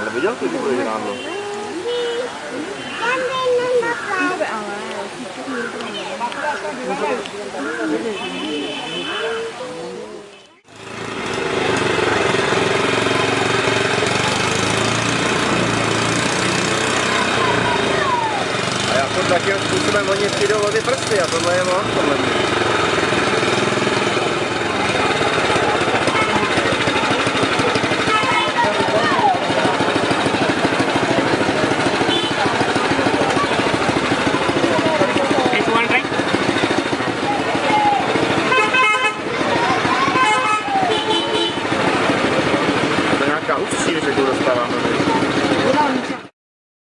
Lebih jauh tuh di lo. Já to takým způsobem oni přijdou o ty prsty a tohle je on, podle mě. Ústří, že tu dostáváme.